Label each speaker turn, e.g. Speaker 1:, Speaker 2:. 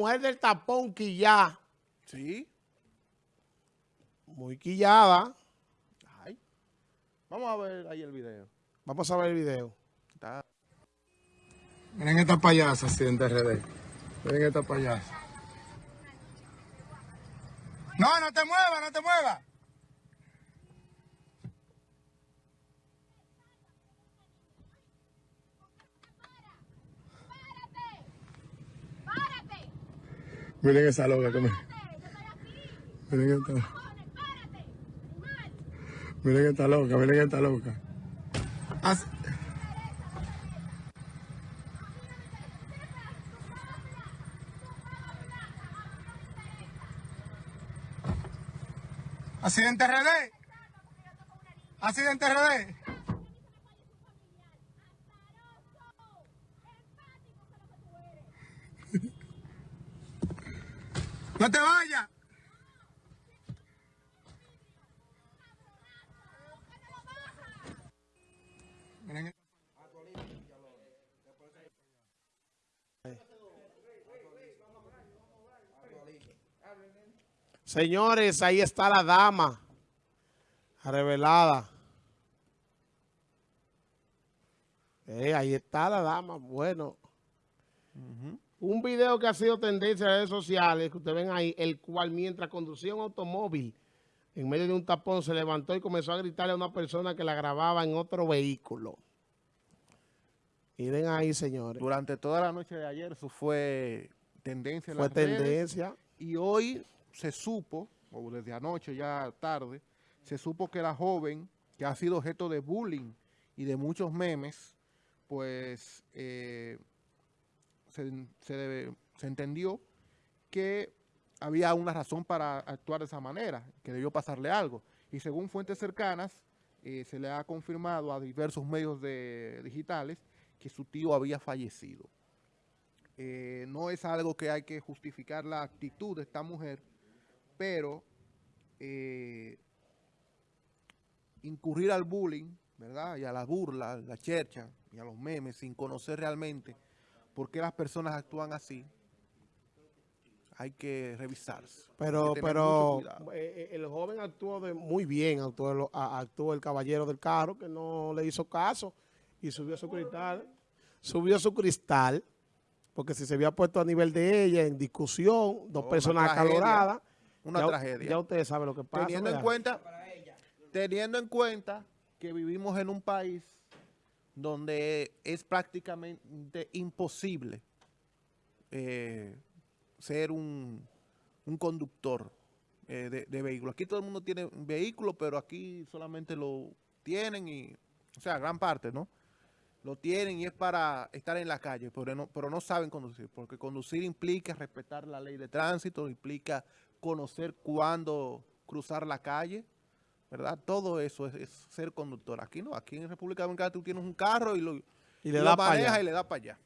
Speaker 1: mujer del tapón quillá.
Speaker 2: Sí.
Speaker 1: Muy quillada.
Speaker 2: Ay. Vamos a ver ahí el video.
Speaker 1: Vamos a ver el video.
Speaker 2: Está.
Speaker 3: Miren esta payasa, accidente RD. Miren esta payasa. No, no te muevas, no te muevas. Miren esa loca que me... Miren esta... Miren esta loca, miren esta loca. As- Accidente RD. Accidente RD. No te vayas.
Speaker 1: Señores, ahí está la dama. Revelada. Eh, ahí está la dama. Bueno. Un video que ha sido tendencia en redes sociales, que ustedes ven ahí, el cual mientras conducía un automóvil, en medio de un tapón, se levantó y comenzó a gritarle a una persona que la grababa en otro vehículo. Miren ahí, señores.
Speaker 2: Durante toda la noche de ayer eso fue tendencia en
Speaker 1: Fue
Speaker 2: las redes.
Speaker 1: tendencia.
Speaker 2: Y hoy se supo, o desde anoche ya tarde, se supo que la joven que ha sido objeto de bullying y de muchos memes, pues eh, se, entendió que había una razón para actuar de esa manera, que debió pasarle algo. Y según fuentes cercanas, eh, se le ha confirmado a diversos medios digitales que su tío había fallecido. Eh, no es algo que hay que justificar la actitud de esta mujer, pero eh, incurrir al bullying, ¿verdad? Y a la burla, a la chercha y a los memes sin conocer realmente por qué las personas actúan así, hay que revisarse.
Speaker 1: Pero,
Speaker 2: que
Speaker 1: pero eh, eh, el joven actuó de muy bien, actuó, el- actuó el caballero del carro que no le hizo caso y subió su cristal, subió su cristal, porque si se había puesto a nivel de ella en discusión, dos
Speaker 2: Oh,
Speaker 1: personas acaloradas,
Speaker 2: una
Speaker 1: ya,
Speaker 2: tragedia.
Speaker 1: Ya ustedes saben lo que pasa.
Speaker 2: teniendo en cuenta teniendo en cuenta que vivimos en un país donde es prácticamente imposible eh, ser un, un conductor eh, de, de vehículo. Aquí todo el mundo tiene un vehículo, pero aquí solamente lo tienen y, o sea, gran parte, ¿no? Lo tienen y es para estar en la calle, pero no, pero no saben conducir, porque conducir implica respetar la ley de tránsito, implica conocer cuándo cruzar la calle, ¿verdad? Todo eso es, es ser conductor. Aquí no, aquí en República Dominicana tú tienes un carro y lo,
Speaker 1: Y le
Speaker 2: lo
Speaker 1: da
Speaker 2: manejas y le da para allá.